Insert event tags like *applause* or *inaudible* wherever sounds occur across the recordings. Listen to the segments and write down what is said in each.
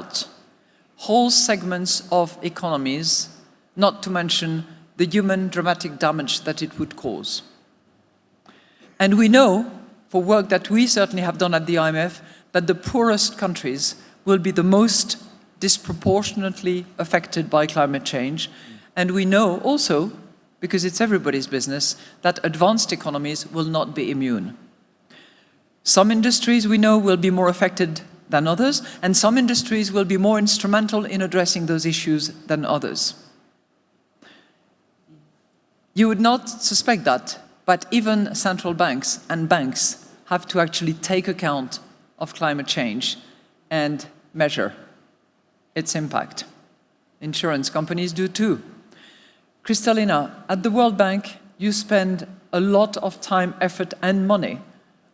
out whole segments of economies, not to mention the human dramatic damage that it would cause. And we know, for work that we certainly have done at the IMF, that the poorest countries will be the most disproportionately affected by climate change. And we know also, because it's everybody's business, that advanced economies will not be immune. Some industries we know will be more affected than others, and some industries will be more instrumental in addressing those issues than others. You would not suspect that, but even central banks and banks have to actually take account of climate change and measure its impact. Insurance companies do too. Kristalina, at the World Bank, you spend a lot of time, effort and money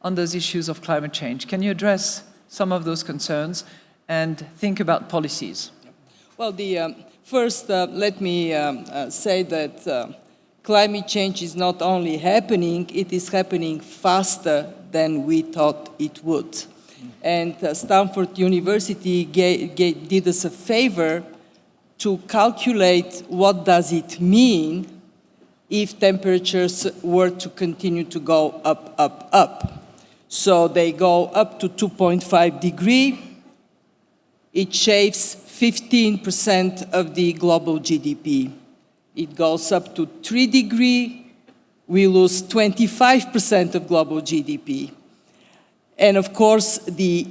on those issues of climate change. Can you address some of those concerns and think about policies? Well, the, um, first, uh, let me um, uh, say that uh, climate change is not only happening, it is happening faster than we thought it would. And uh, Stanford University did us a favor to calculate what does it mean if temperatures were to continue to go up, up, up. So they go up to 2.5 degree. It shaves 15% of the global GDP. It goes up to 3 degree, we lose 25% of global GDP. And of course, the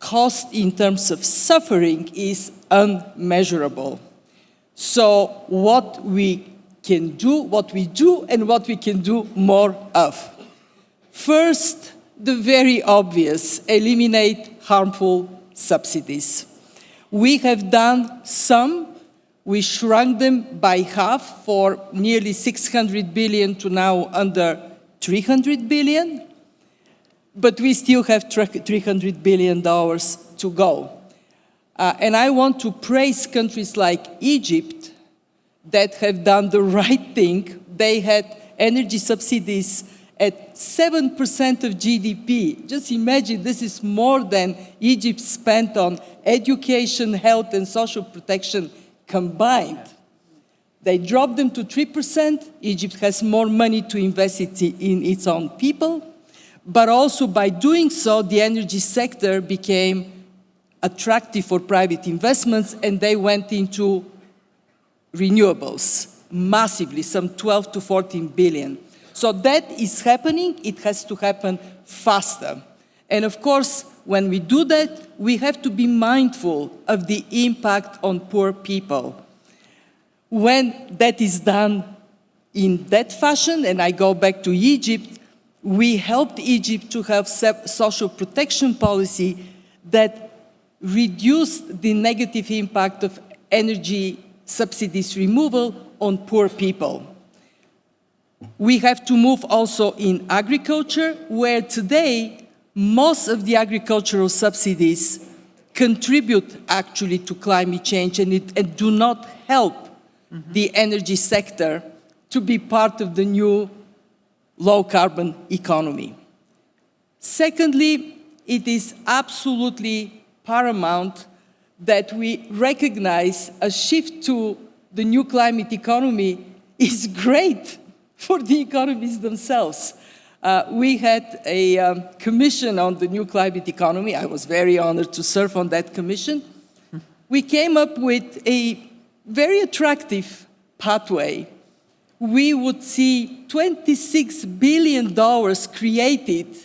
cost in terms of suffering is unmeasurable. So what we can do, what we do, and what we can do more of. First, the very obvious, eliminate harmful subsidies. We have done some, we shrunk them by half for nearly 600 billion to now under 300 billion, but we still have 300 billion dollars to go. Uh, and I want to praise countries like Egypt that have done the right thing. They had energy subsidies at 7% of GDP. Just imagine this is more than Egypt spent on education, health, and social protection combined. They dropped them to 3%. Egypt has more money to invest in its own people. But also by doing so, the energy sector became attractive for private investments and they went into renewables massively, some 12 to 14 billion. So that is happening, it has to happen faster. And of course, when we do that, we have to be mindful of the impact on poor people. When that is done in that fashion, and I go back to Egypt, we helped Egypt to have social protection policy that reduced the negative impact of energy subsidies removal on poor people. We have to move also in agriculture, where today most of the agricultural subsidies contribute actually to climate change and, it, and do not help mm -hmm. the energy sector to be part of the new low carbon economy. Secondly, it is absolutely paramount that we recognize a shift to the new climate economy is great *laughs* for the economies themselves. Uh, we had a um, commission on the new climate economy. I was very honored to serve on that commission. We came up with a very attractive pathway. We would see $26 billion created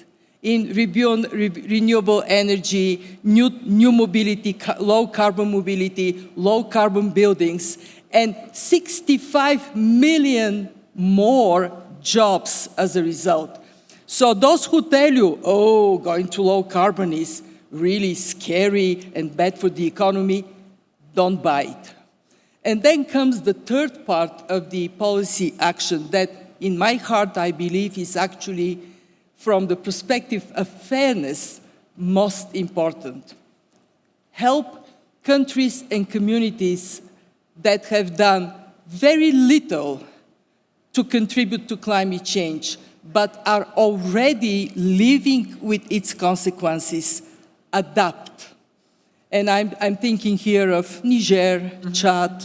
in renewable energy, new, new mobility, low carbon mobility, low carbon buildings, and 65 million more jobs as a result. So those who tell you, oh, going to low carbon is really scary and bad for the economy, don't buy it. And then comes the third part of the policy action that in my heart I believe is actually from the perspective of fairness most important. Help countries and communities that have done very little to contribute to climate change, but are already living with its consequences, adapt. And I'm, I'm thinking here of Niger, Chad,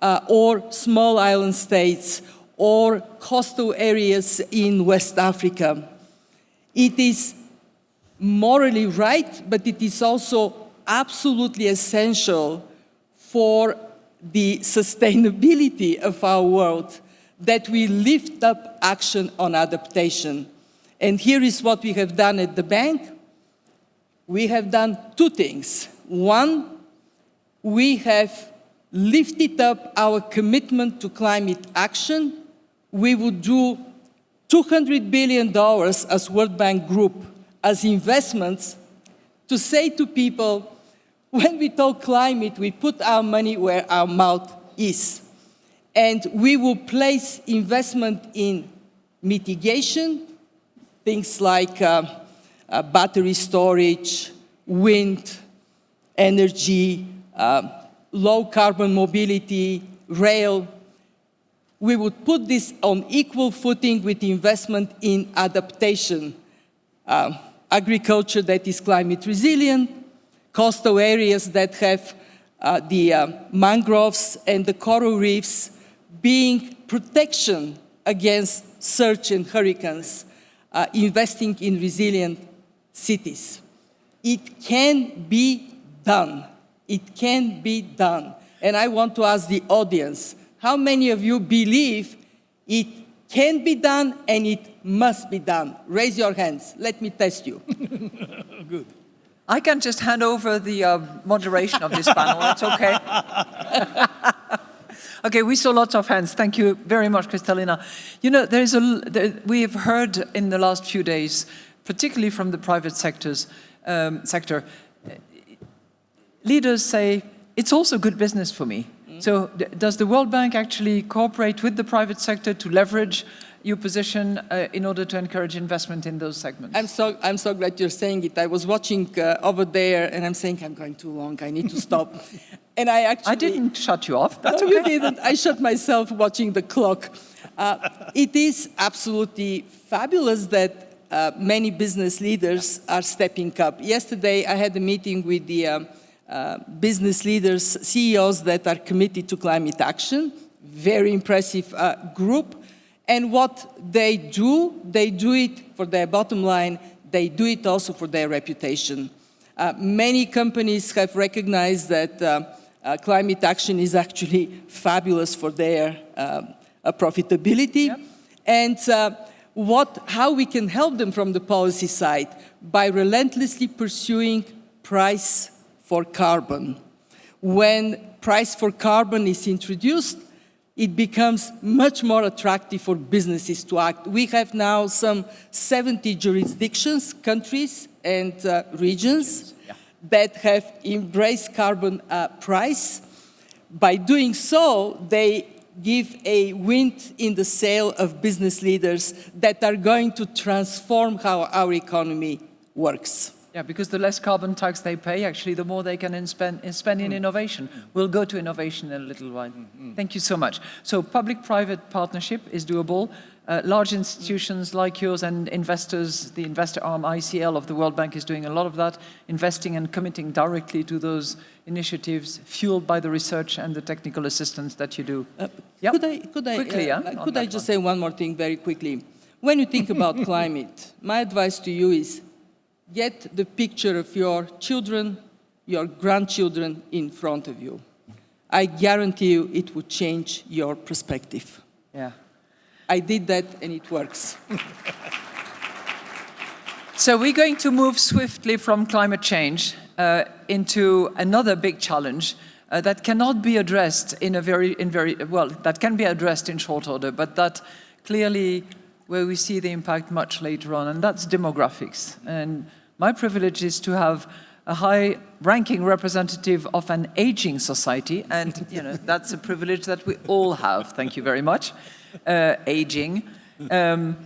uh, or small island states, or coastal areas in West Africa. It is morally right, but it is also absolutely essential for the sustainability of our world that we lift up action on adaptation. And here is what we have done at the bank. We have done two things. One, we have lifted up our commitment to climate action. We would do $200 billion as World Bank Group as investments to say to people, when we talk climate, we put our money where our mouth is. And we will place investment in mitigation, things like uh, uh, battery storage, wind, energy, uh, low carbon mobility, rail. We would put this on equal footing with investment in adaptation, uh, agriculture that is climate resilient, coastal areas that have uh, the uh, mangroves and the coral reefs being protection against surge and hurricanes, uh, investing in resilient cities. It can be done. It can be done. And I want to ask the audience, how many of you believe it can be done and it must be done? Raise your hands. Let me test you. *laughs* Good. I can just hand over the uh, moderation of this panel. That's okay. *laughs* okay, we saw lots of hands. Thank you very much, Kristalina. You know, there is a, there, we have heard in the last few days, particularly from the private sectors, um, sector, leaders say, it's also good business for me. Mm. So does the World Bank actually cooperate with the private sector to leverage your position uh, in order to encourage investment in those segments? I'm so, I'm so glad you're saying it. I was watching uh, over there and I'm saying, I'm going too long, I need to stop. *laughs* and I actually... I didn't shut you off, that's no, okay. you didn't. I shut myself watching the clock. Uh, it is absolutely fabulous that uh, many business leaders are stepping up. Yesterday, I had a meeting with the um, uh, business leaders, CEOs that are committed to climate action. Very impressive uh, group. And what they do, they do it for their bottom line, they do it also for their reputation. Uh, many companies have recognized that uh, uh, climate action is actually *laughs* fabulous for their uh, uh, profitability. Yep. And uh, what, how we can help them from the policy side by relentlessly pursuing price for carbon. When price for carbon is introduced, it becomes much more attractive for businesses to act. We have now some 70 jurisdictions, countries, and uh, regions yeah. that have embraced carbon uh, price. By doing so, they give a wind in the sail of business leaders that are going to transform how our economy works. Yeah, because the less carbon tax they pay, actually, the more they can spend, spend in mm. innovation. We'll go to innovation in a little while. Mm -hmm. Thank you so much. So public-private partnership is doable. Uh, large institutions like yours and investors, the investor arm ICL of the World Bank is doing a lot of that, investing and committing directly to those initiatives fueled by the research and the technical assistance that you do. Uh, yep. Could I, could I, quickly, uh, yeah, could I just one. say one more thing very quickly? When you think about *laughs* climate, my advice to you is get the picture of your children, your grandchildren in front of you. I guarantee you it would change your perspective. Yeah. I did that and it works. *laughs* so we're going to move swiftly from climate change uh, into another big challenge uh, that cannot be addressed in a very, in very, well, that can be addressed in short order, but that clearly where we see the impact much later on, and that's demographics. And my privilege is to have a high-ranking representative of an aging society, and you know that's a privilege that we all have. Thank you very much. Uh, aging, um,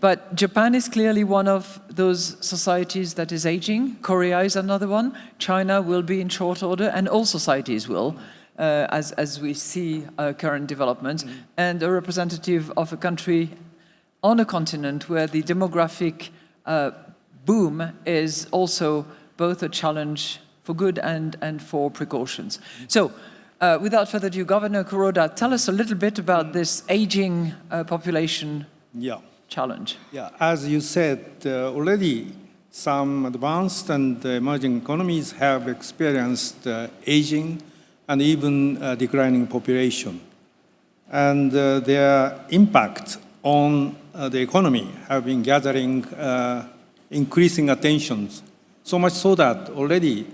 but Japan is clearly one of those societies that is aging. Korea is another one. China will be in short order, and all societies will. Uh, as, as we see uh, current developments, mm -hmm. and a representative of a country on a continent where the demographic uh, boom is also both a challenge for good and, and for precautions. So, uh, without further ado, Governor Kuroda, tell us a little bit about this aging uh, population Yeah, challenge. yeah. As you said, uh, already some advanced and emerging economies have experienced uh, aging and even uh, declining population. And uh, their impact on uh, the economy have been gathering uh, increasing attentions. So much so that already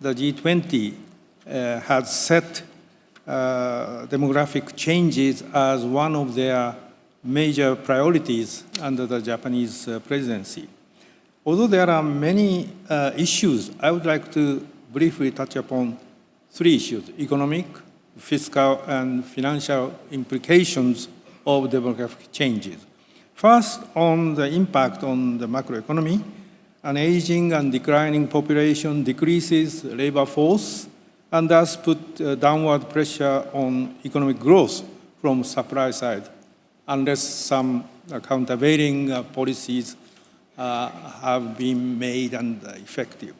the G20 uh, has set uh, demographic changes as one of their major priorities under the Japanese uh, presidency. Although there are many uh, issues, I would like to briefly touch upon three issues, economic, fiscal, and financial implications of demographic changes. First, on the impact on the macroeconomy, an aging and declining population decreases labor force and thus put uh, downward pressure on economic growth from supply side, unless some uh, countervailing uh, policies uh, have been made and effective.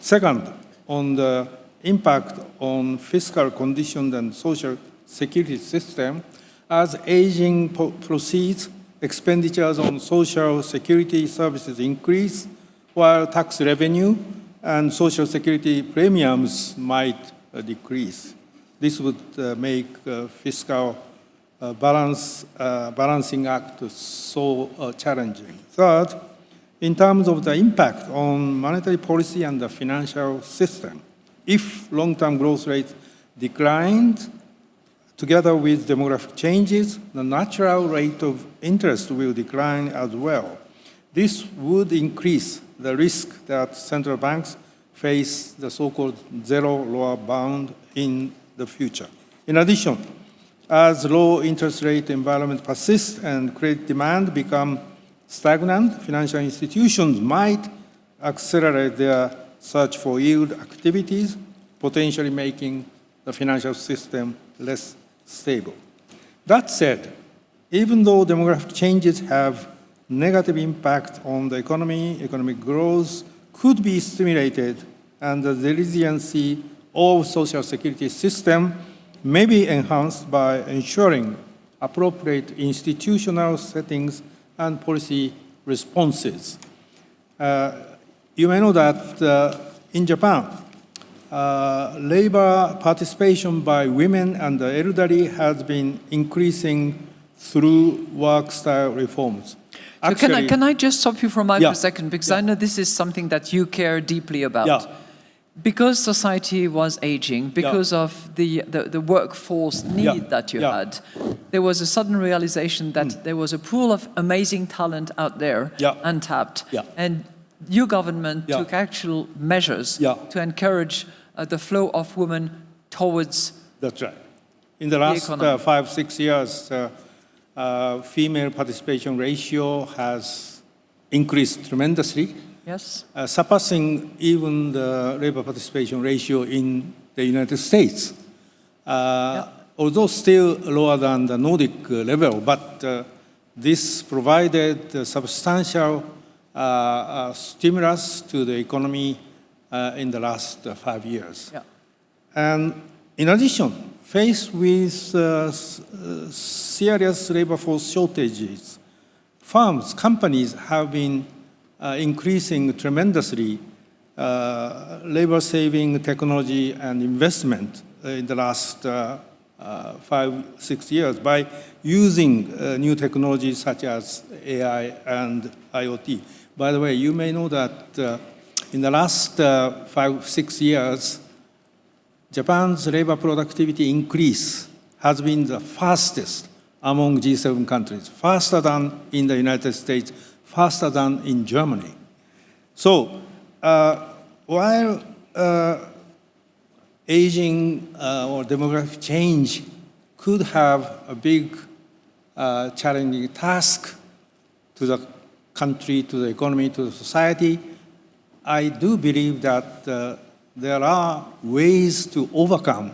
Second, on the impact on fiscal conditions and social security system, as aging proceeds, expenditures on social security services increase, while tax revenue and social security premiums might uh, decrease. This would uh, make uh, fiscal uh, balance, uh, balancing act so uh, challenging. Third, in terms of the impact on monetary policy and the financial system, if long-term growth rates declined, together with demographic changes, the natural rate of interest will decline as well. This would increase the risk that central banks face the so-called zero lower bound in the future. In addition, as low interest rate environment persists and credit demand become stagnant, financial institutions might accelerate their search for yield activities, potentially making the financial system less stable. That said, even though demographic changes have negative impact on the economy, economic growth could be stimulated and the resiliency of social security system may be enhanced by ensuring appropriate institutional settings and policy responses. Uh, you may know that uh, in Japan, uh, labor participation by women and the elderly has been increasing through work style reforms. So can I, can I just stop you for a, Yeah. for a second? Because I know this is something that you care deeply about. Yeah. Because society was aging, because of the, the, the workforce need Yeah. that you Yeah. had, there was a sudden realization that there was a pool of amazing talent out there, Yeah. untapped. Yeah. And your government Yeah. took actual measures Yeah. to encourage uh, the flow of women towards That's right. In the last economy. uh, five, six years, uh, uh, female participation ratio has increased tremendously, yes uh, surpassing even the labor participation ratio in the United States. Uh, Although still lower than the Nordic level, but uh, this provided substantial uh, uh, stimulus to the economy in the last uh, five years. yeah And in addition, faced with uh, uh, serious labor force shortages, firms, companies have been uh, increasing tremendously uh, labor-saving technology and investment uh, in the last uh, uh, five, six years by using uh, new technologies such as AI and IoT. By the way, you may know that uh, in the last uh, five, six years, Japan's labor productivity increase has been the fastest among G7 countries, faster than in the United States, faster than in Germany. So, uh, while uh, aging uh, or demographic change could have a big uh, challenging task to the country, to the economy, to the society, I do believe that uh, there are ways to overcome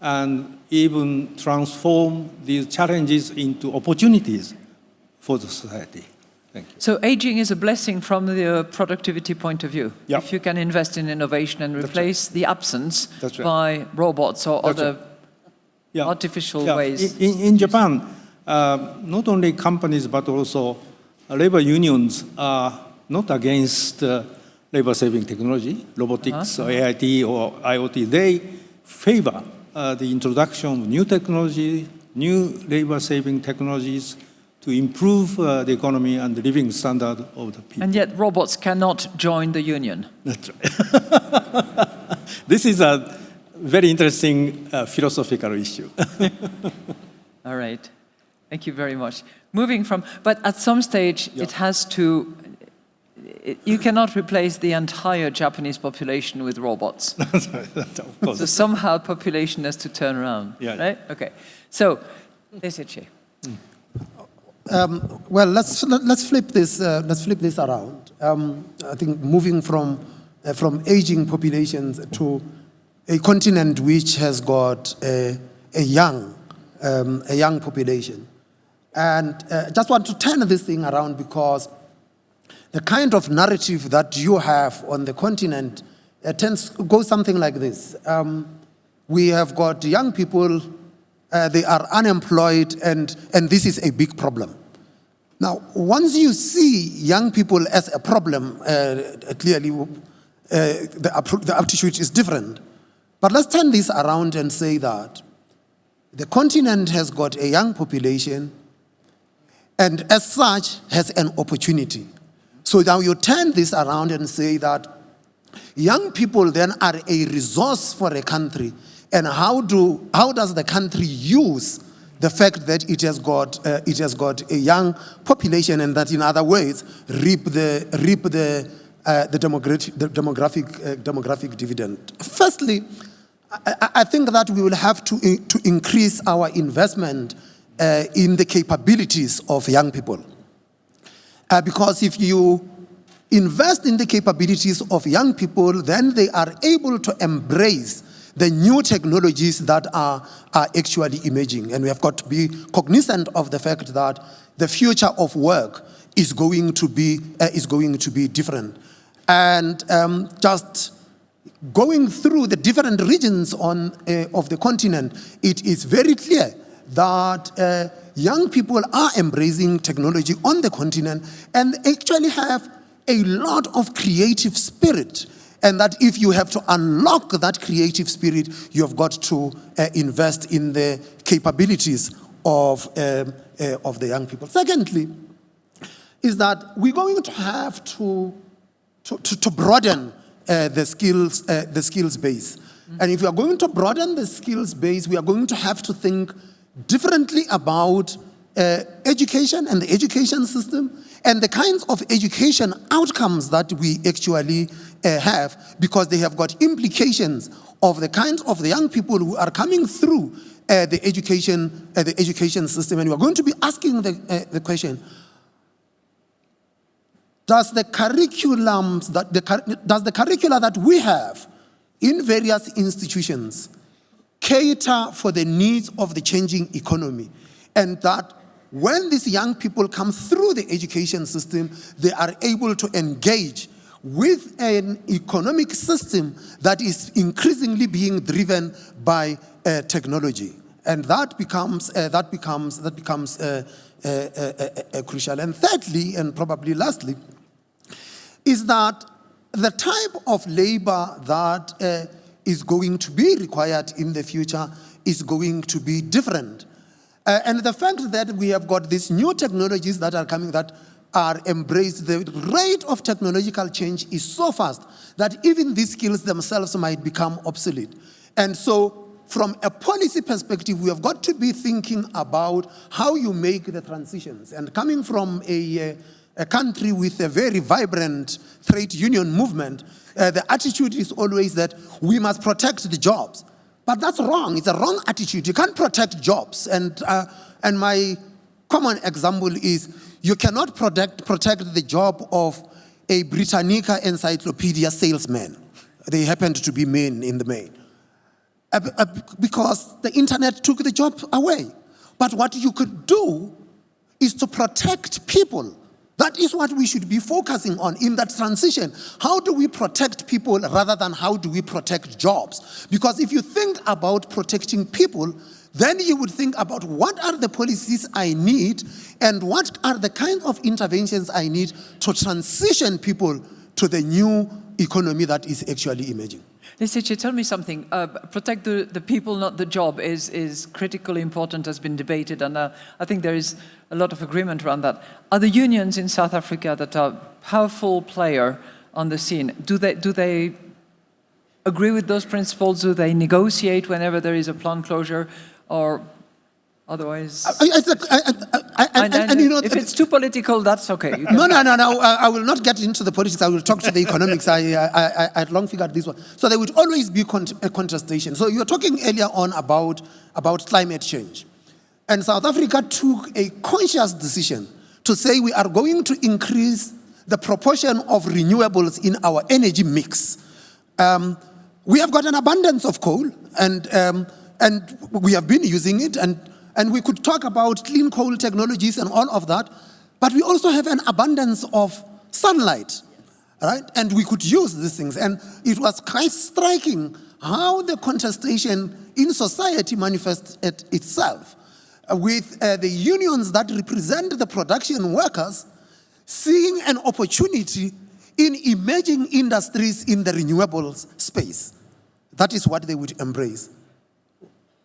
and even transform these challenges into opportunities for the society. Thank you. So aging is a blessing from the uh, productivity point of view. Yeah. If you can invest in innovation and right. replace the absence right. by robots or That's other Yeah. artificial Yeah. ways. In, in Japan, uh, not only companies but also labor unions are not against uh, labor-saving technology, robotics, or AIT, or IoT. They favor uh, the introduction of new technology, new labor-saving technologies to improve uh, the economy and the living standard of the people. And yet robots cannot join the union. That's right. *laughs* this is a very interesting uh, philosophical issue. *laughs* All right. Thank you very much. Moving from, but at some stage Yeah. it has to, it, you cannot replace the entire Japanese population with robots. *laughs* That's right. of course. so somehow population has to turn around, Yeah. right? Okay. So, Lesetja. Um, well, let's let's flip this uh, let's flip this around. Um, I think moving from uh, from aging populations to a continent which has got a, a young um, a young population, and uh, just want to turn this thing around because the kind of narrative that you have on the continent tends goes something like this. Um, we have got young people, uh, they are unemployed, and, and this is a big problem. Now, once you see young people as a problem, uh, clearly uh, the, the aptitude is different. But let's turn this around and say that the continent has got a young population and as such has an opportunity. So now you turn this around and say that young people then are a resource for a country and how, do, how does the country use the fact that it has got, uh, it has got a young population and that in other ways reap the, reap the, uh, the demographic, the demographic, uh, demographic dividend. Firstly, I, I- think that we will have to, to increase our investment uh, in the capabilities of young people. Uh, because if you invest in the capabilities of young people, then they are able to embrace the new technologies that are, are actually emerging. And we have got to be cognizant of the fact that the future of work is going to be, uh, is going to be different. And um, just going through the different regions on, uh, of the continent, it is very clear that uh, young people are embracing technology on the continent and actually have a lot of creative spirit. And that if you have to unlock that creative spirit, you have got to uh, invest in the capabilities of, um, uh, of the young people. Secondly, is that we're going to have to to, to, to broaden uh, the skills uh, the skills base. And if we are going to broaden the skills base, we are going to have to think differently about uh, education and the education system and the kinds of education outcomes that we actually uh, have because they have got implications of the kinds of the young people who are coming through uh, the education uh, the education system. And we are going to be asking the, uh, the question does the curriculums that the, does the curricula that we have in various institutions cater for the needs of the changing economy. And that when these young people come through the education system they are able to engage with an economic system that is increasingly being driven by uh, technology. And that becomes uh, that becomes that becomes uh, uh, uh, uh, crucial. And thirdly and probably lastly is that the type of labor that is going to be required in the future is going to be different. Uh, and the fact that we have got these new technologies that are coming that are embraced, the rate of technological change is so fast that even these skills themselves might become obsolete. And so from a policy perspective, we have got to be thinking about how you make the transitions. And coming from a, uh, a country with a very vibrant trade union movement, uh, the attitude is always that we must protect the jobs. But that's wrong. It's a wrong attitude. You can't protect jobs. And, uh, and my common example is you cannot protect, protect the job of a Britannica encyclopedia salesman. They happened to be men in the main. Uh, uh, because the internet took the job away. But what you could do is to protect people That is what we should be focusing on in that transition. How do we protect people rather than how do we protect jobs? Because if you think about protecting people, then you would think about what are the policies I need and what are the kind of interventions I need to transition people to the new economy that is actually emerging. Lesetja, tell me something. Uh, protect the, the people, not the job, is, is critically important, has been debated, and uh, I think there is a lot of agreement around that. Are the unions in South Africa that are powerful player on the scene, do they, do they agree with those principles? Do they negotiate whenever there is a plant closure? Or otherwise... I, I, I, and, and, you know, if it's too political, that's okay. No, no, no, no. I, I, will not get into the politics. I will talk to the economics. I, I, I, had long figured this one. So there would always be a contestation. So you were talking earlier on about, about climate change. And South Africa took a conscious decision to say we are going to increase the proportion of renewables in our energy mix. Um, we have got an abundance of coal, and, um, and we have been using it, and and we could talk about clean coal technologies and all of that, but we also have an abundance of sunlight, right? And we could use these things. And it was quite striking how the contestation in society manifests it itself uh, with uh, the unions that represent the production workers seeing an opportunity in emerging industries in the renewables space. That is what they would embrace.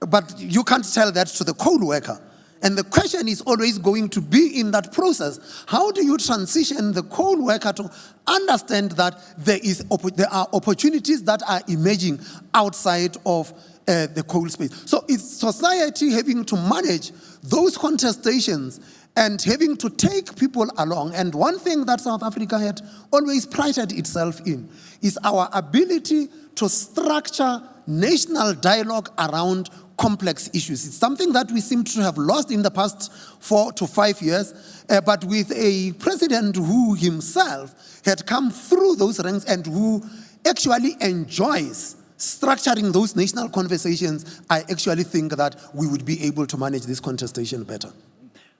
But you can't tell that to the coal worker. And the question is always going to be in that process. How do you transition the coal worker to understand that there, is, there are opportunities that are emerging outside of uh, the coal space? So it's society having to manage those contestations and having to take people along. And one thing that South Africa had always prided itself in is our ability to structure national dialogue around complex issues. It's something that we seem to have lost in the past four to five years, uh, but with a president who himself had come through those ranks and who actually enjoys structuring those national conversations, I actually think that we would be able to manage this contestation better.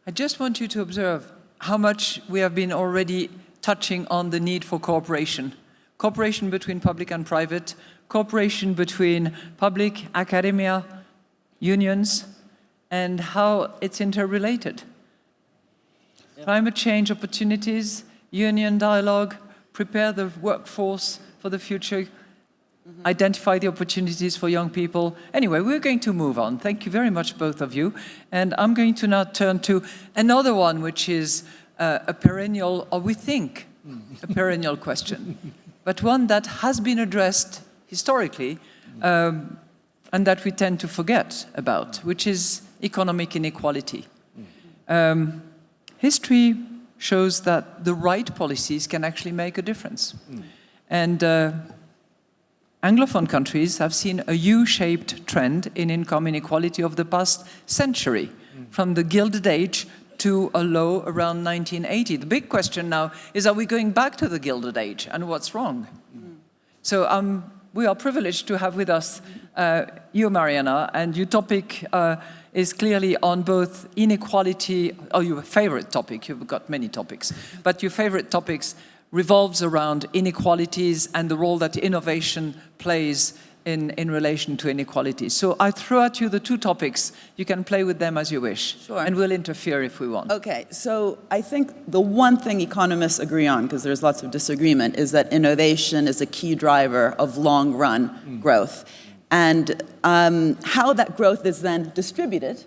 I just want you to observe how much we have been already touching on the need for cooperation. Cooperation between public and private, cooperation between public, academia, unions, and how it's interrelated. Climate change opportunities, union dialogue, prepare the workforce for the future, mm -hmm. identify the opportunities for young people. Anyway, we're going to move on. Thank you very much, both of you. And I'm going to now turn to another one, which is uh, a perennial, or we think, a perennial question, *laughs* but one that has been addressed historically um, and that we tend to forget about, which is economic inequality. Um, history shows that the right policies can actually make a difference. And uh, Anglophone countries have seen a U-shaped trend in income inequality over the past century, from the Gilded Age to a low around 1980. The big question now is, are we going back to the Gilded Age, and what's wrong? Mm. So um, we are privileged to have with us uh, you, Mariana, and your topic uh, is clearly on both inequality, or oh, your favorite topic, you've got many topics, but your favorite topics revolves around inequalities and the role that innovation plays in, in relation to inequality. So I throw at you the two topics. You can play with them as you wish. Sure. And we'll interfere if we want. Okay, so I think the one thing economists agree on, because there's lots of disagreement, is that innovation is a key driver of long-run mm. growth. And um, how that growth is then distributed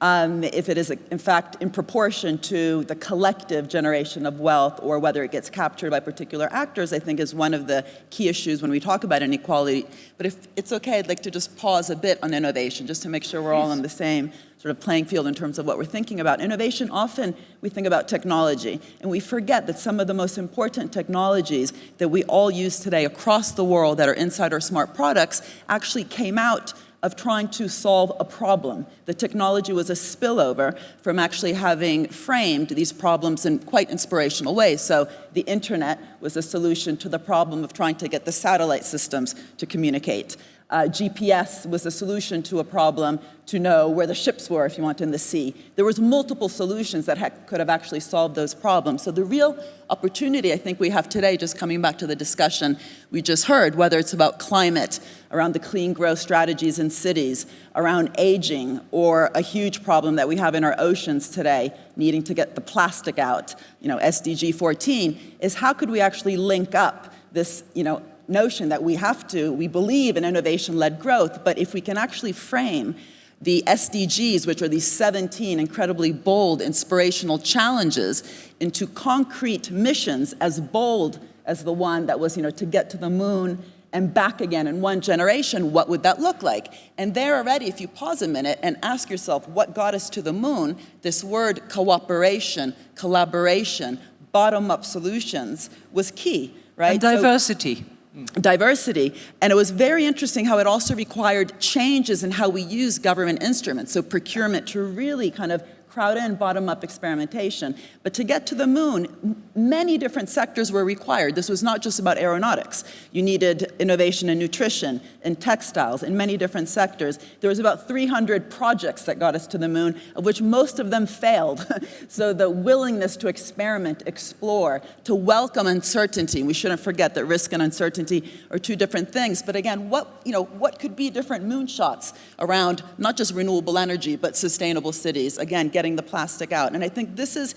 um, if it is, in fact, in proportion to the collective generation of wealth or whether it gets captured by particular actors, I think is one of the key issues when we talk about inequality. But if it's okay, I'd like to just pause a bit on innovation, just to make sure we're all on the same sort of playing field in terms of what we're thinking about. Innovation, often we think about technology, and we forget that some of the most important technologies that we all use today across the world that are inside our smart products actually came out of trying to solve a problem. The technology was a spillover from actually having framed these problems in quite inspirational ways. So the internet was a solution to the problem of trying to get the satellite systems to communicate. Uh, GPS was a solution to a problem to know where the ships were, if you want, in the sea. There was multiple solutions that ha- could have actually solved those problems. So the real opportunity I think we have today, just coming back to the discussion we just heard, whether it's about climate, around the clean growth strategies in cities, around aging, or a huge problem that we have in our oceans today, needing to get the plastic out, you know, SDG 14, is how could we actually link up this, you know, notion that we have to, we believe in innovation-led growth, but if we can actually frame the SDGs, which are these 17 incredibly bold, inspirational challenges, into concrete missions as bold as the one that was, you know, to get to the moon and back again in one generation, what would that look like? And there already, if you pause a minute and ask yourself what got us to the moon, this word cooperation, collaboration, bottom-up solutions was key, right? And So- diversity. And it was very interesting how it also required changes in how we use government instruments, so procurement to really kind of crowd in bottom-up experimentation. But to get to the moon, many different sectors were required. This was not just about aeronautics. You needed innovation in nutrition, in textiles, in many different sectors. There was about 300 projects that got us to the moon, of which most of them failed. *laughs* so the willingness to experiment, explore, to welcome uncertainty, we shouldn't forget that risk and uncertainty are two different things. But again, what, you know, what could be different moonshots around not just renewable energy, but sustainable cities? Again, getting the plastic out. And I think this is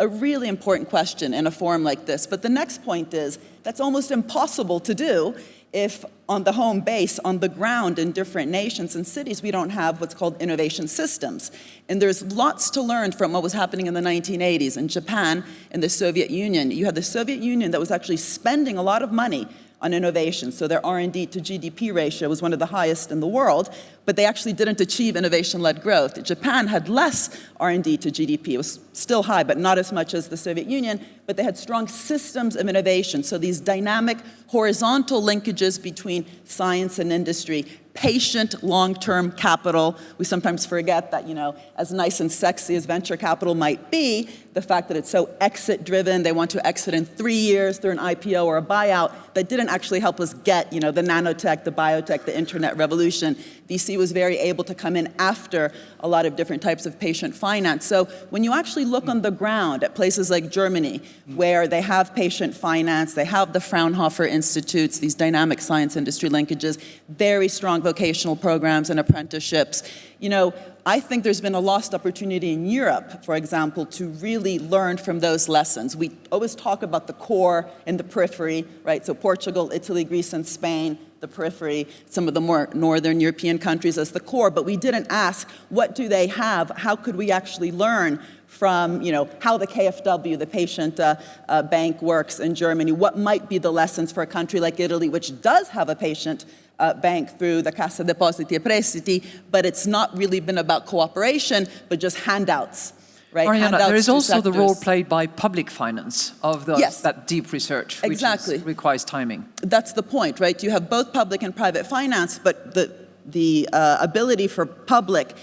a really important question in a forum like this. But the next point is that's almost impossible to do if on the home base, on the ground in different nations and cities, we don't have what's called innovation systems. And there's lots to learn from what was happening in the 1980s in Japan and the Soviet Union. You had the Soviet Union that was actually spending a lot of money on innovation. So their R&D to GDP ratio was one of the highest in the world, but they actually didn't achieve innovation-led growth. Japan had less R&D to GDP. It was still high, but not as much as the Soviet Union, but they had strong systems of innovation. So these dynamic horizontal linkages between science and industry, patient long-term capital. We sometimes forget that, you know, as nice and sexy as venture capital might be, the fact that it's so exit-driven, they want to exit in three years through an IPO or a buyout, that didn't actually help us get, you know, the nanotech, the biotech, the internet revolution. VC was very able to come in after a lot of different types of patient finance. So when you actually look on the ground at places like Germany, where they have patient finance, they have the Fraunhofer Institutes, these dynamic science industry linkages, very strong vocational programs and apprenticeships, you know, I think there's been a lost opportunity in Europe, for example, to really learn from those lessons. We always talk about the core and the periphery, right? So Portugal, Italy, Greece, and Spain, the periphery, some of the more northern European countries as the core, but we didn't ask what do they have? How could we actually learn from you know, how the KfW, the patient uh, uh, bank, works in Germany? What might be the lessons for a country like Italy, which does have a patient uh, bank through the Casa Depositi e Prestiti, but it's not really been about cooperation, but just handouts. Right? Mariana, there is also the role played by public finance of those, Yes. that deep research, which is- requires timing. That's the point, right? You have both public and private finance, but the, the uh, ability for public,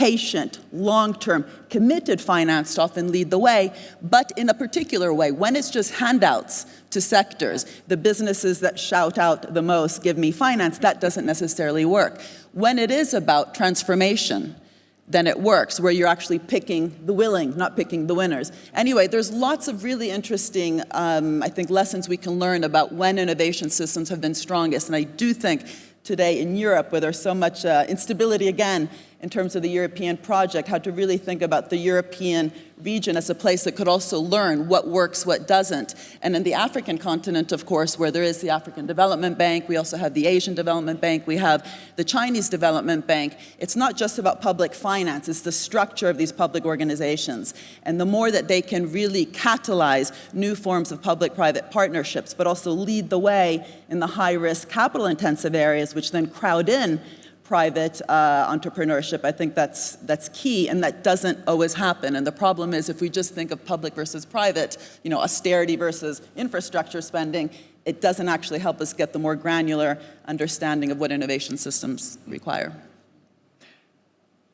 patient, long-term, committed finance to often lead the way, but in a particular way. When it's just handouts to sectors, the businesses that shout out the most, give me finance, that doesn't necessarily work. When it is about transformation, then it works, where you're actually picking the willing, not picking the winners. Anyway, there's lots of really interesting, um, I think, lessons we can learn about when innovation systems have been strongest. And I do think today in Europe, where there's so much uh, instability again in terms of the European project, how to really think about the European region as a place that could also learn what works, what doesn't. And in the African continent, of course, where there is the African Development Bank, we also have the Asian Development Bank, we have the Chinese Development Bank. It's not just about public finance, it's the structure of these public organizations. And the more that they can really catalyze new forms of public-private partnerships, but also lead the way in the high-risk, capital-intensive areas, which then crowd in private uh, entrepreneurship. I think that's, that's key, and that doesn't always happen. And the problem is if we just think of public versus private, you know, austerity versus infrastructure spending, it doesn't actually help us get the more granular understanding of what innovation systems require.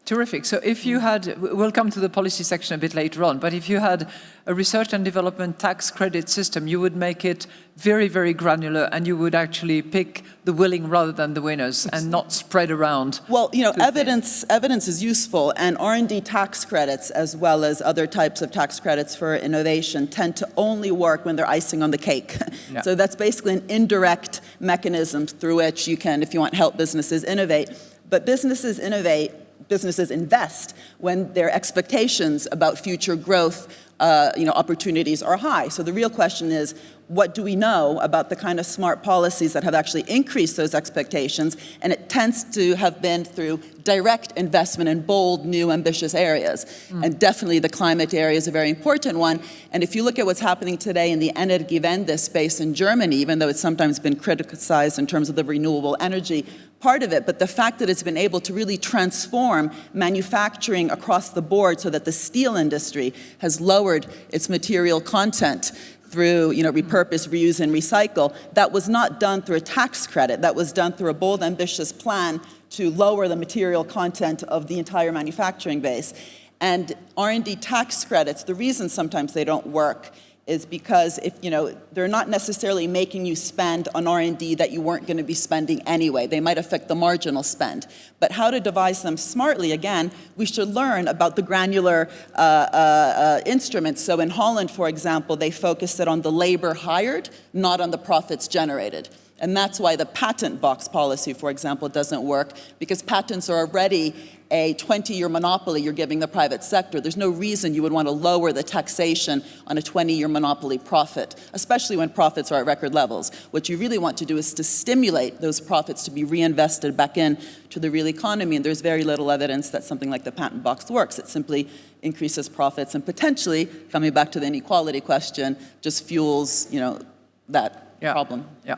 Terrific. So if you mm. had, we'll come to the policy section a bit later on, but if you had a research and development tax credit system, you would make it very, very granular and you would actually pick the willing rather than the winners and not spread around. Well, you know, evidence, evidence is useful, and R&D tax credits, as well as other types of tax credits for innovation, tend to only work when they're icing on the cake. *laughs* Yeah. So that's basically an indirect mechanism through which you can, if you want, help businesses innovate. But businesses innovate, businesses invest when their expectations about future growth uh, you know, opportunities are high. So the real question is, what do we know about the kind of smart policies that have actually increased those expectations? And it tends to have been through direct investment in bold, new, ambitious areas. Hmm. And definitely the climate area is a very important one. And if you look at what's happening today in the Energiewende space in Germany, even though it's sometimes been criticized in terms of the renewable energy part of it, but the fact that it's been able to really transform manufacturing across the board so that the steel industry has lowered its material content through you know, repurpose, reuse, and recycle, that was not done through a tax credit. That was done through a bold, ambitious plan to lower the material content of the entire manufacturing base. And R&D tax credits, the reason sometimes they don't work is because if you know they're not necessarily making you spend on R&D that you weren't going to be spending anyway. They might affect the marginal spend. But how to devise them smartly, again, we should learn about the granular uh, uh, uh, instruments. So in Holland, for example, they focused it on the labor hired, not on the profits generated. And that's why the patent box policy, for example, doesn't work, because patents are already a 20-year monopoly you're giving the private sector. There's no reason you would want to lower the taxation on a 20-year monopoly profit, especially when profits are at record levels. What you really want to do is to stimulate those profits to be reinvested back in to the real economy, and there's very little evidence that something like the patent box works. It simply increases profits and potentially, coming back to the inequality question, just fuels, you know, that Yeah. problem. Yeah.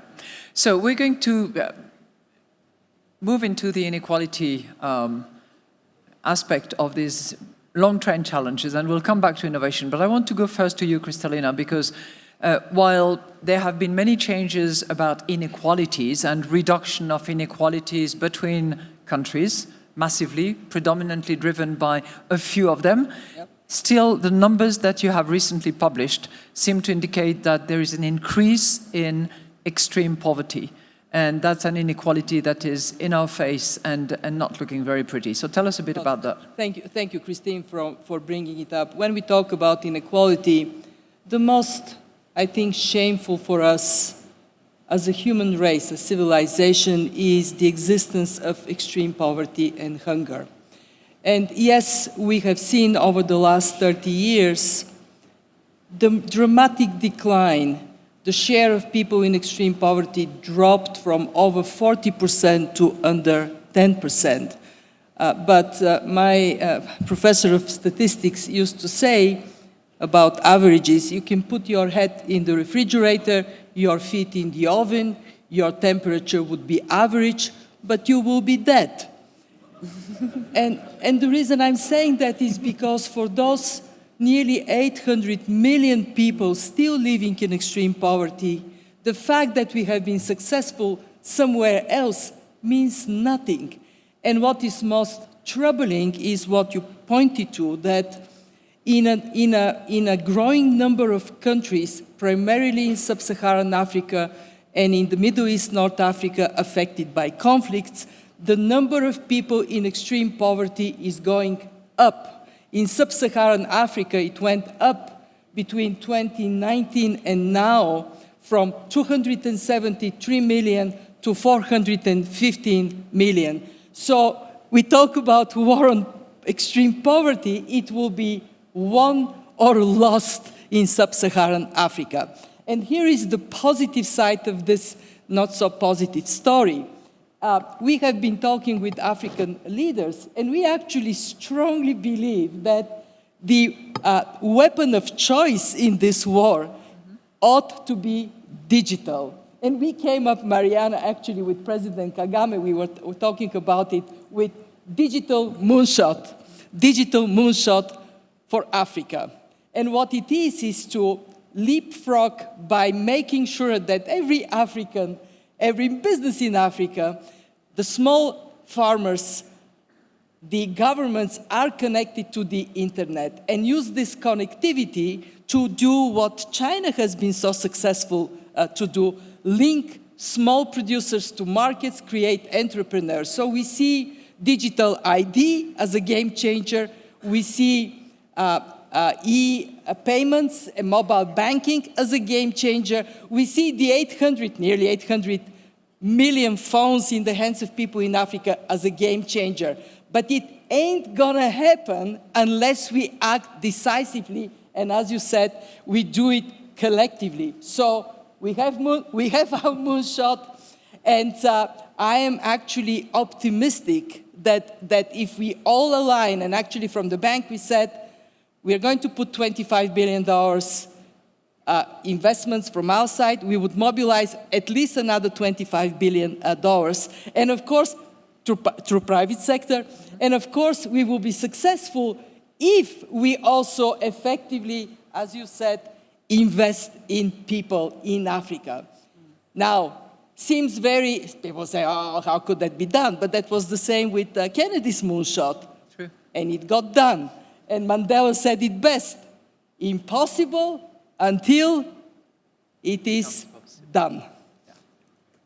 So we're going to uh, move into the inequality um, aspect of these long trend challenges, and we'll come back to innovation. But I want to go first to you, Kristalina, because uh, while there have been many changes about inequalities and reduction of inequalities between countries, massively, predominantly driven by a few of them, still the numbers that you have recently published seem to indicate that there is an increase in extreme poverty. And that's an inequality that is in our face and, and not looking very pretty. So tell us a bit about that. Thank you, thank you, Christine, for, for bringing it up. When we talk about inequality, the most, I think, shameful for us as a human race, a civilization, is the existence of extreme poverty and hunger. And yes, we have seen over the last 30 years the dramatic decline. The share of people in extreme poverty dropped from over 40% to under 10%. Uh, but uh, my uh, professor of statistics used to say about averages, you can put your head in the refrigerator, your feet in the oven, your temperature would be average, but you will be dead. *laughs* and, and the reason I'm saying that is because for those nearly 800 million people still living in extreme poverty, the fact that we have been successful somewhere else means nothing. And what is most troubling is what you pointed to, that in a, in a, in a growing number of countries, primarily in sub-Saharan Africa and in the Middle East, North Africa, affected by conflicts, the number of people in extreme poverty is going up. In sub-Saharan Africa, it went up between 2019 and now from 273 million to 415 million. So we talk about war on extreme poverty, it will be won or lost in sub-Saharan Africa. And here is the positive side of this not so positive story. Uh, we have been talking with African leaders, and we actually strongly believe that the uh, weapon of choice in this war ought to be digital. And we came up, Mariana, actually with President Kagame, we were, were talking about it, with digital moonshot, digital moonshot for Africa. And what it is, is to leapfrog by making sure that every African, every business in Africa, the small farmers the governments are connected to the internet and use this connectivity to do what China has been so successful uh, to do, link small producers to markets, create entrepreneurs. So we see digital ID as a game changer. We see uh, uh, e-payments and mobile banking as a game changer. We see the 800, nearly 800 million phones in the hands of people in Africa as a game changer. But it ain't gonna happen unless we act decisively, and as you said, we do it collectively. So we have, moon, we have our moonshot, and uh, I am actually optimistic that, that if we all align, and actually from the bank we said, we are going to put $25 billion uh, investments from our side, we would mobilize at least another $25 billion. Uh, and of course, through, through private sector. And of course, we will be successful if we also effectively, as you said, invest in people in Africa. Now, seems very, people say, oh, how could that be done? But that was the same with uh, Kennedy's moonshot. True. And it got done. And Mandela said it best, impossible until it is done.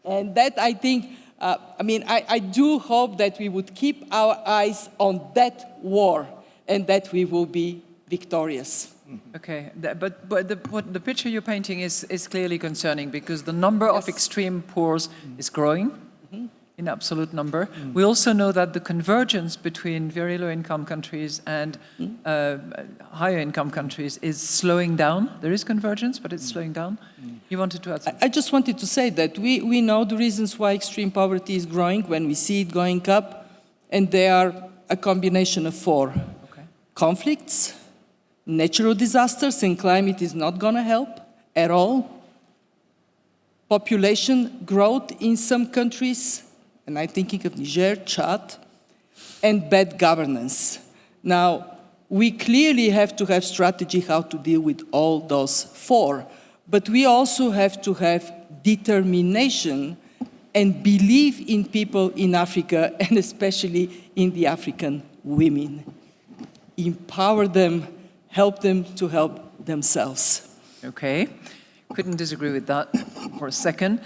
And that, I think, uh, I mean, I, I do hope that we would keep our eyes on that war and that we will be victorious. Okay, but, but the, what the picture you're painting is, is clearly concerning because the number yes. of extreme poors is growing. In absolute number. Mm. We also know that the convergence between very low income countries and mm. uh, higher income countries is slowing down. There is convergence, but it's slowing down. You wanted to add something? I just wanted to say that we, we know the reasons why extreme poverty is growing when we see it going up, and they are a combination of four. Okay. Conflicts, natural disasters and climate is not going to help at all. Population growth in some countries, and I'm thinking of Niger, Chad, and bad governance. Now, we clearly have to have strategy how to deal with all those four, but we also have to have determination and believe in people in Africa, *laughs* and especially in the African women. Empower them help them to help themselves. Okay, couldn't disagree with that for a second.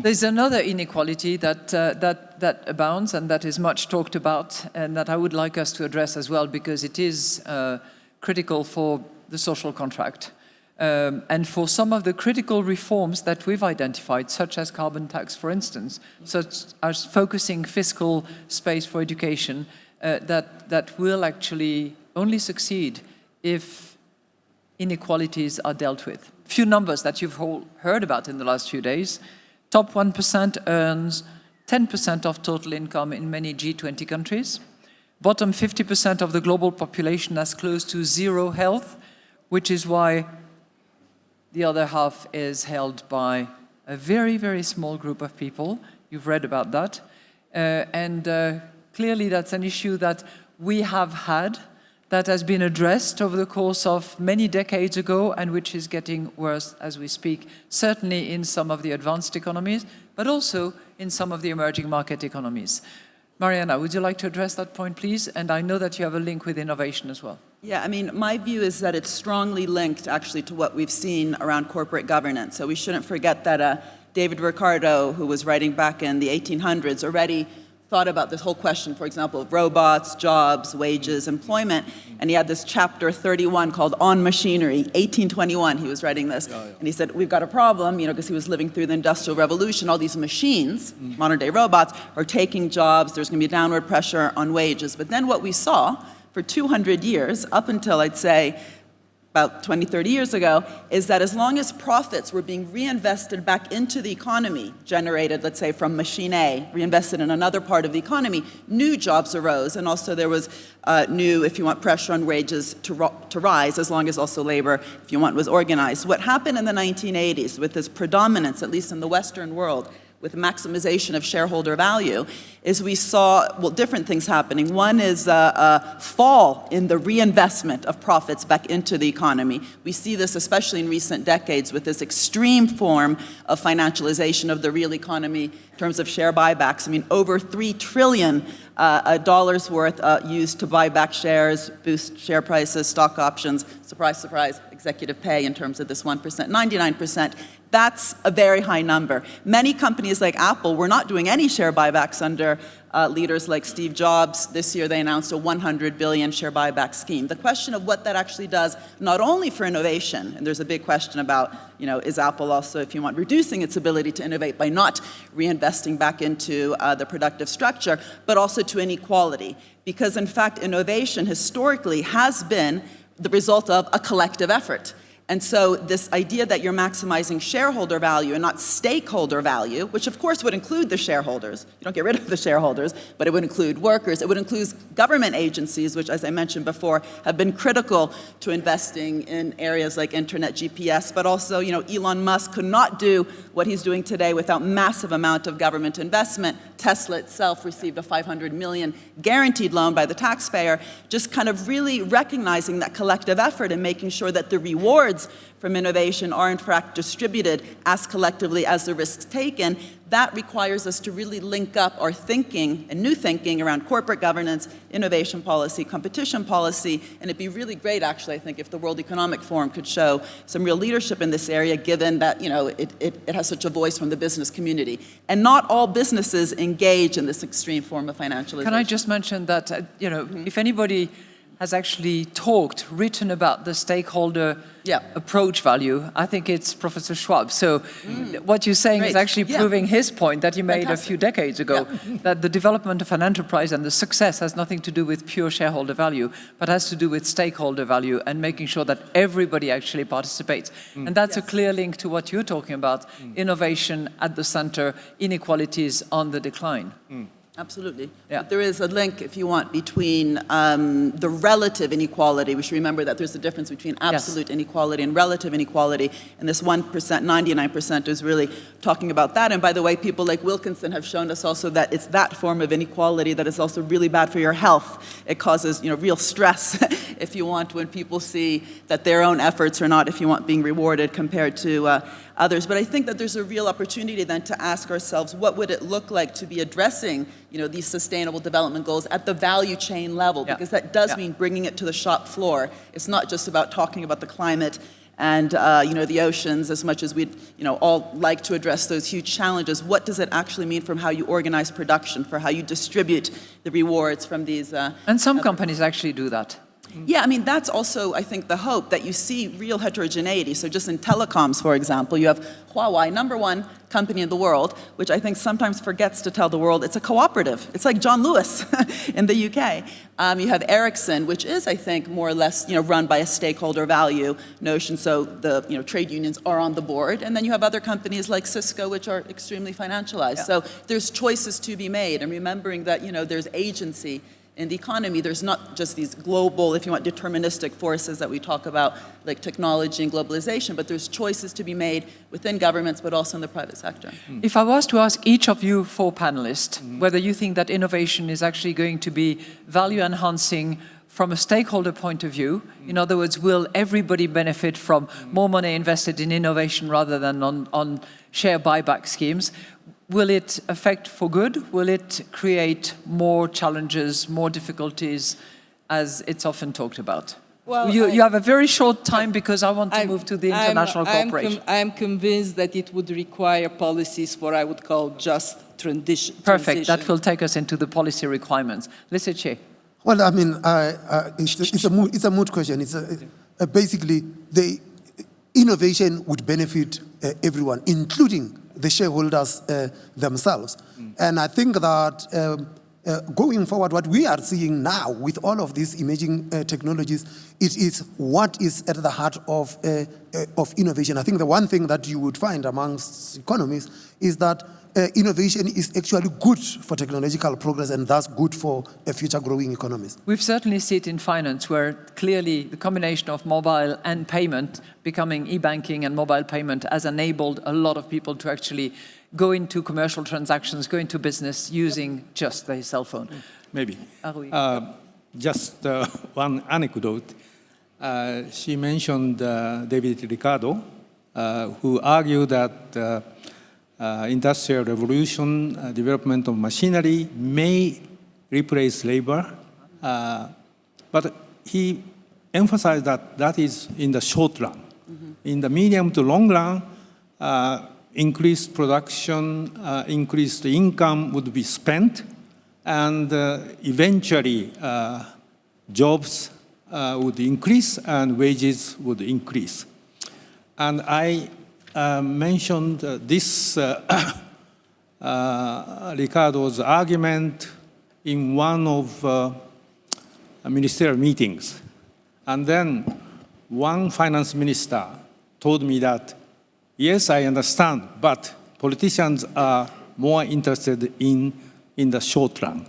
There's another inequality that, uh, that, that abounds and that is much talked about and that I would like us to address as well because it is uh, critical for the social contract. Um, and for some of the critical reforms that we've identified, such as carbon tax, for instance, such as focusing fiscal space for education, uh, that, that will actually only succeed if inequalities are dealt with. Few numbers that you've heard about in the last few days. Top 1% earns 10% of total income in many G20 countries. Bottom 50% of the global population has close to zero health, which is why the other half is held by a very, very small group of people. You've read about that. Uh, and uh, clearly that's an issue that we have had that has been addressed over the course of many decades ago and which is getting worse as we speak, certainly in some of the advanced economies, but also in some of the emerging market economies. Mariana, would you like to address that point, please? And I know that you have a link with innovation as well. Yeah, I mean, my view is that it's strongly linked actually to what we've seen around corporate governance. So we shouldn't forget that uh, David Ricardo, who was writing back in the 1800s, already thought about this whole question, for example, of robots, jobs, wages, employment, and he had this chapter 31 called On Machinery, 1821, he was writing this, yeah, yeah. and he said, we've got a problem, you know, because he was living through the Industrial Revolution, all these machines, mm. modern day robots, are taking jobs, there's going to be downward pressure on wages. But then what we saw for 200 years, up until I'd say about 20, 30 years ago, is that as long as profits were being reinvested back into the economy, generated, let's say, from machine A, reinvested in another part of the economy, new jobs arose, and also there was uh, new, if you want, pressure on wages to, to rise, as long as also labor, if you want, was organized. What happened in the 1980s with this predominance, at least in the Western world, with maximization of shareholder value is we saw, well, different things happening. One is a, a, fall in the reinvestment of profits back into the economy. We see this especially in recent decades with this extreme form of financialization of the real economy in terms of share buybacks. I mean, over 3 trillion uh, dollars worth uh, used to buy back shares, boost share prices, stock options, surprise, surprise, executive pay in terms of this 1%, 99%. That's a very high number. Many companies like Apple were not doing any share buybacks under uh, leaders like Steve Jobs. This year they announced a 100 billion share buyback scheme. The question of what that actually does, not only for innovation, and there's a big question about, you know, is Apple also, if you want, reducing its ability to innovate by not reinvesting back into uh, the productive structure, but also to inequality. Because in fact, innovation historically has been the result of a collective effort. And so this idea that you're maximizing shareholder value and not stakeholder value, which of course would include the shareholders, you don't get rid of the shareholders, but it would include workers, it would include government agencies, which as I mentioned before, have been critical to investing in areas like internet GPS, but also, you know, Elon Musk could not do what he's doing today without massive amount of government investment. Tesla itself received a 500 million guaranteed loan by the taxpayer, just kind of really recognizing that collective effort and making sure that the rewards from innovation are in fact distributed as collectively as the risks taken, that requires us to really link up our thinking and new thinking around corporate governance, innovation policy, competition policy, and it'd be really great actually, I think, if the World Economic Forum could show some real leadership in this area given that, you know, it, it, it has such a voice from the business community. And not all businesses engage in this extreme form of financialization. Can I just mention that, uh, you know, mm -hmm. if anybody has actually talked, written about the stakeholder yeah. approach value, I think it's Professor Schwab. So mm. what you're saying Great. is actually yeah. proving his point that he made Fantastic. a few decades ago, yeah. that the development of an enterprise and the success has nothing to do with pure shareholder value, but has to do with stakeholder value and making sure that everybody actually participates. Mm. And that's yes. a clear link to what you're talking about, mm. innovation at the center, inequalities on the decline. Absolutely. Yeah. But there is a link, if you want, between um, the relative inequality. We should remember that there's a difference between absolute yes. inequality and relative inequality. And this 1%, 99% is really talking about that. And by the way, people like Wilkinson have shown us also that it's that form of inequality that is also really bad for your health. It causes, you know, real stress, *laughs* if you want, when people see that their own efforts are not, if you want, being rewarded compared to uh, others. But I think that there's a real opportunity then to ask ourselves, what would it look like to be addressing you know, these sustainable development goals at the value chain level? Yeah. Because that does yeah. mean bringing it to the shop floor. It's not just about talking about the climate and uh, you know, the oceans as much as we'd you know, all like to address those huge challenges. What does it actually mean from how you organize production, for how you distribute the rewards from these? Uh, and some companies actually do that. Yeah, I mean, that's also, I think, the hope that you see real heterogeneity. So just in telecoms, for example, you have Huawei, number one company in the world, which I think sometimes forgets to tell the world it's a cooperative. It's like John Lewis *laughs* in the UK. Um, you have Ericsson, which is, I think, more or less, you know, run by a stakeholder value notion. So the, you know, trade unions are on the board. And then you have other companies like Cisco, which are extremely financialized. Yeah. So there's choices to be made. And remembering that, you know, there's agency in the economy, there's not just these global, if you want, deterministic forces that we talk about, like technology and globalization, but there's choices to be made within governments, but also in the private sector. Hmm. If I was to ask each of you four panelists mm -hmm. whether you think that innovation is actually going to be value enhancing from a stakeholder point of view, mm. in other words, will everybody benefit from mm. more money invested in innovation rather than on, on share buyback schemes? Will it affect for good? Will it create more challenges, more difficulties, as it's often talked about? Well, you, I, you have a very short time because I want to I'm, move to the international I'm, cooperation. I'm, I'm, convinced that it would require policies for what I would call just transition. Perfect. That will take us into the policy requirements. Lesetja. Well, I mean, uh, it's, it's, a mood, it's a mood question. It's a, uh, basically the innovation would benefit uh, everyone, including the shareholders uh, themselves. Mm. And I think that um, uh, going forward, what we are seeing now with all of these emerging uh, technologies, it is what is at the heart of, uh, uh, of innovation. I think the one thing that you would find amongst economists is that uh, innovation is actually good for technological progress and thus good for a future growing economies. We've certainly seen it in finance where clearly the combination of mobile and payment becoming e-banking and mobile payment has enabled a lot of people to actually go into commercial transactions, go into business using just their cell phone. Maybe. Uh, just uh, *laughs* one anecdote. Uh, she mentioned uh, David Ricardo, uh, who argued that uh, industrial revolution, development of machinery may replace labor, uh, but he emphasized that that is in the short run. In the medium to long run, uh, increased production, uh, increased income would be spent, and uh, eventually uh, jobs uh, would increase and wages would increase. And I uh, mentioned this *coughs* Ricardo's argument in one of ministerial meetings. And then one finance minister told me that, yes, I understand, but politicians are more interested in, in the short run.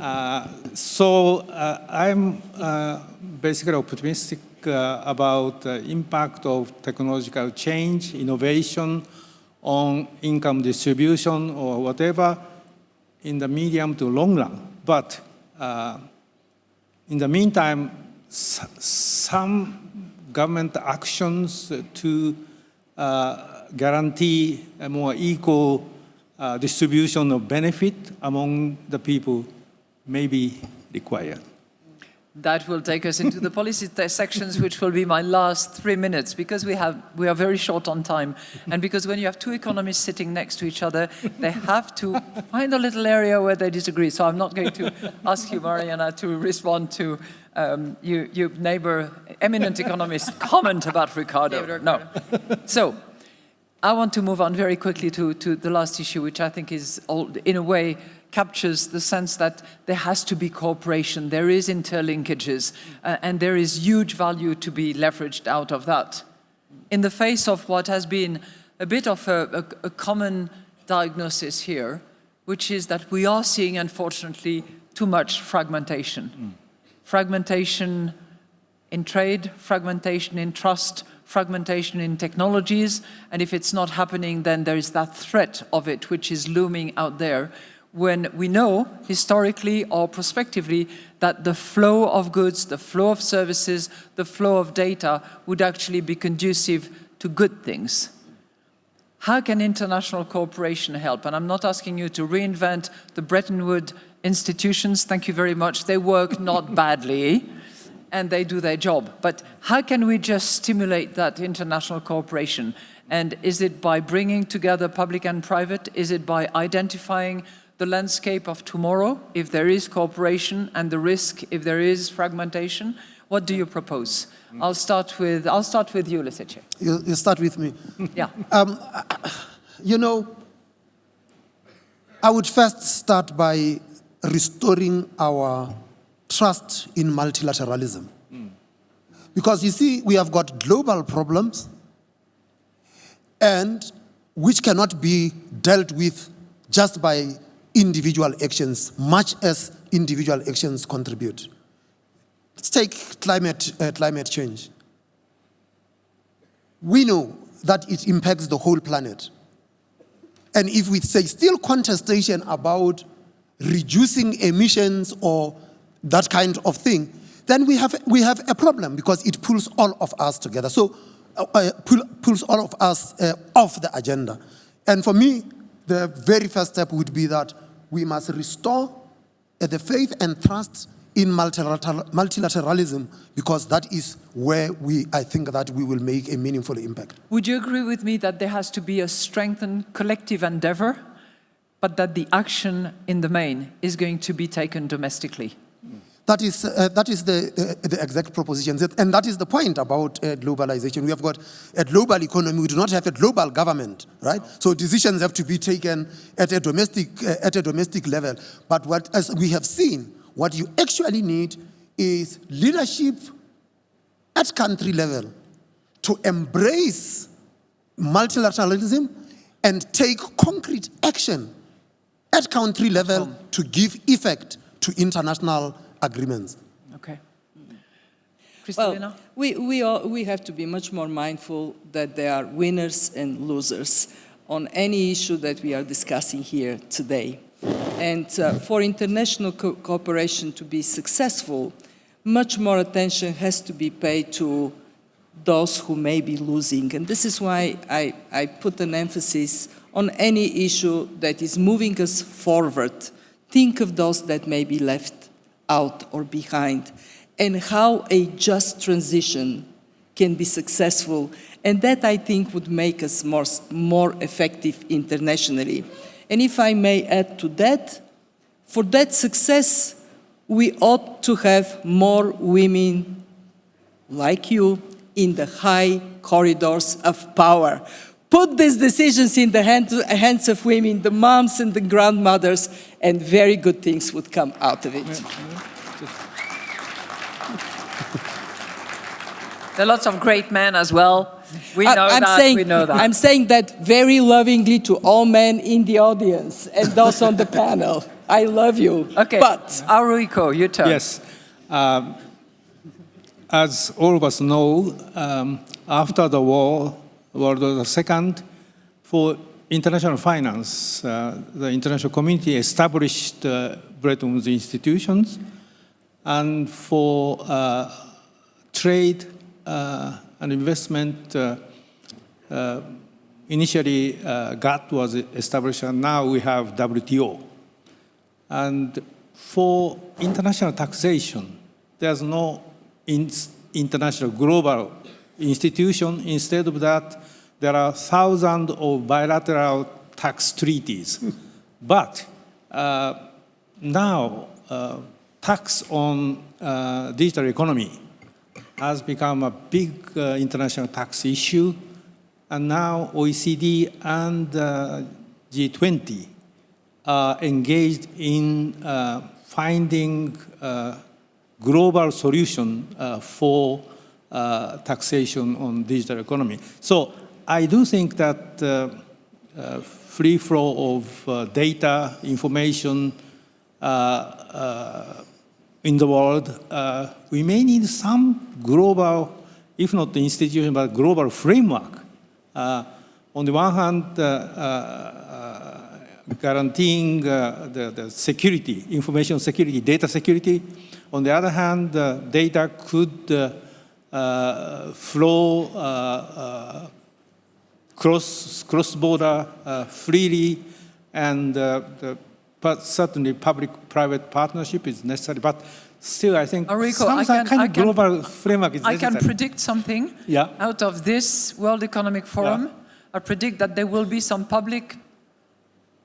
Uh, so uh, I'm uh, basically optimistic uh, about the impact of technological change, innovation on income distribution or whatever in the medium to long run. But uh, in the meantime, s- some government actions to uh, guarantee a more equal uh, distribution of benefit among the people may be required. That will take us into the policy sections, which will be my last three minutes, because we, have, we are very short on time. And because when you have two economists sitting next to each other, they have to find a little area where they disagree. So I'm not going to ask you, Mariana, to respond to um, you, you neighbor, eminent economist *laughs* comment about Ricardo. No. *laughs* So I want to move on very quickly to, to the last issue, which I think is, all, in a way, captures the sense that there has to be cooperation, there is interlinkages, uh, and there is huge value to be leveraged out of that. In the face of what has been a bit of a, a, a common diagnosis here, which is that we are seeing, unfortunately, too much fragmentation. Fragmentation in trade, fragmentation in trust, fragmentation in technologies, and if it's not happening, then there is that threat of it which is looming out there when we know historically or prospectively that the flow of goods, the flow of services, the flow of data would actually be conducive to good things. How can international cooperation help? And I'm not asking you to reinvent the Bretton Woods institutions. Thank you very much. They work not *laughs* badly and they do their job. But how can we just stimulate that international cooperation? And is it by bringing together public and private? Is it by identifying the landscape of tomorrow, if there is cooperation, and the risk if there is fragmentation? What do you propose? I'll start with, I'll start with you, Lesetja. You, you start with me. Yeah. *laughs* Um, you know, I would first start by restoring our trust in multilateralism. Because you see, we have got global problems and which cannot be dealt with just by individual actions, much as individual actions contribute. Let's take climate, uh, climate change. We know that it impacts the whole planet. And if we say still contestation about reducing emissions or that kind of thing, then we have, we have a problem because it pulls all of us together. So, uh, uh, pull, pulls all of us uh, off the agenda. And for me, the very first step would be that we must restore uh, the faith and trust in multilateral, multilateralism because that is where we, I think that we will make a meaningful impact. Would you agree with me that there has to be a strengthened collective endeavor, but that the action in the main is going to be taken domestically? That is, uh, that is the, uh, the exact proposition. And that is the point about uh, globalization. We have got a global economy. We do not have a global government, right? So decisions have to be taken at a domestic, uh, at a domestic level. But what, as we have seen, what you actually need is leadership at country level to embrace multilateralism and take concrete action at country level to give effect to international agreements. Okay. Well, Kristalina? we, we, all, we have to be much more mindful that there are winners and losers. on any issue that we are discussing here today. And uh, for international co cooperation to be successful, much more attention has to be paid to those who may be losing. And this is why I, I put an emphasis on any issue that is moving us forward. Think of those that may be left out or behind and how a just transition can be successful. And that, I think, would make us more, more effective internationally. And if I may add to that, for that success, we ought to have more women like you in the high corridors of power. Put these decisions in the hand- hands of women, the moms and the grandmothers, and very good things would come out of it. There are lots of great men as well. We I- know I'm that, saying, we know that. I'm saying that very lovingly to all men in the audience and those on the panel. I love you. Okay, But Haruhiko, your turn. Yes. Um, as all of us know, um, after the war, World War II, for international finance, uh, the international community established uh, Bretton Woods institutions, and for uh, trade uh, and investment, uh, uh, initially GATT was established, and now we have WTO. And for international taxation, there's no in- international global institution. Instead of that, there are thousands of bilateral tax treaties. *laughs* but uh, now, uh, tax on uh, digital economy has become a big uh, international tax issue. And now OECD and uh, G20 are engaged in uh, finding uh, global solution uh, for uh, taxation on digital economy. So I do think that uh, uh, free flow of uh, data, information uh, uh, in the world, we may need some global, if not the institution, but global framework. On the one hand, guaranteeing the, the security, information security, data security. On the other hand, data could flow uh, uh, cross, cross-border uh, freely, and uh, the, but certainly public-private partnership is necessary. But still, I think Enrico, some, I can- kind I of can- global framework is I necessary. can predict something Yeah. out of this World Economic Forum. Yeah. I predict that there will be some public,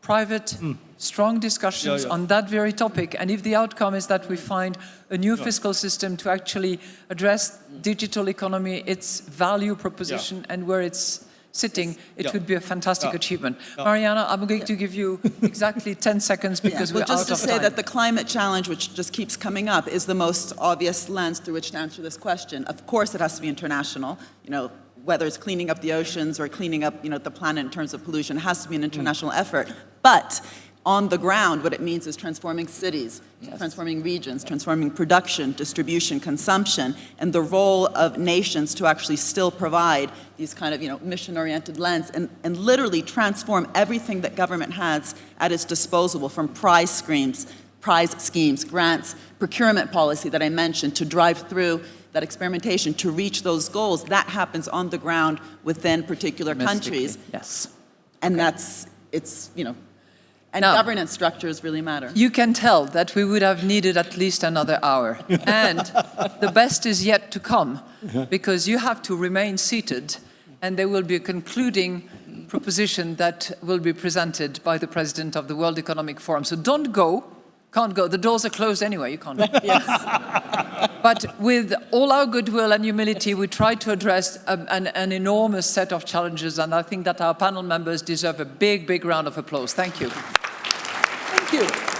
private, strong discussions. Yeah, yeah. on that very topic. And if the outcome is that we find a new fiscal system to actually address digital economy, its value proposition, and where it's sitting, it Yeah. would be a fantastic Yeah. achievement. Mariana, I'm going to give you exactly 10 *laughs* seconds because well, we're just out to say that the climate challenge, which just keeps coming up, is the most obvious lens through which to answer this question. Of course, it has to be international. You know, whether it's cleaning up the oceans or cleaning up, you know, the planet in terms of pollution, it has to be an mm. international effort. But on the ground, what it means is transforming cities, transforming regions, transforming production, distribution, consumption, and the role of nations to actually still provide these kind of, you know, mission-oriented lens and, and literally transform everything that government has at its disposal from prize schemes, prize schemes, grants, procurement policy that I mentioned to drive through that experimentation to reach those goals. That happens on the ground within particular countries. Yes. And that's, it's, you know, and Now- governance structures really matter. You can tell that we would have needed at least another hour. *laughs* And the best is yet to come, because you have to remain seated, and there will be a concluding proposition that will be presented by the President of the World Economic Forum. So don't go, can't go. The doors are closed anyway, you can't go. *laughs* But with all our goodwill and humility, we try to address um, an, an enormous set of challenges, and I think that our panel members deserve a big, big round of applause. Thank you. thank you.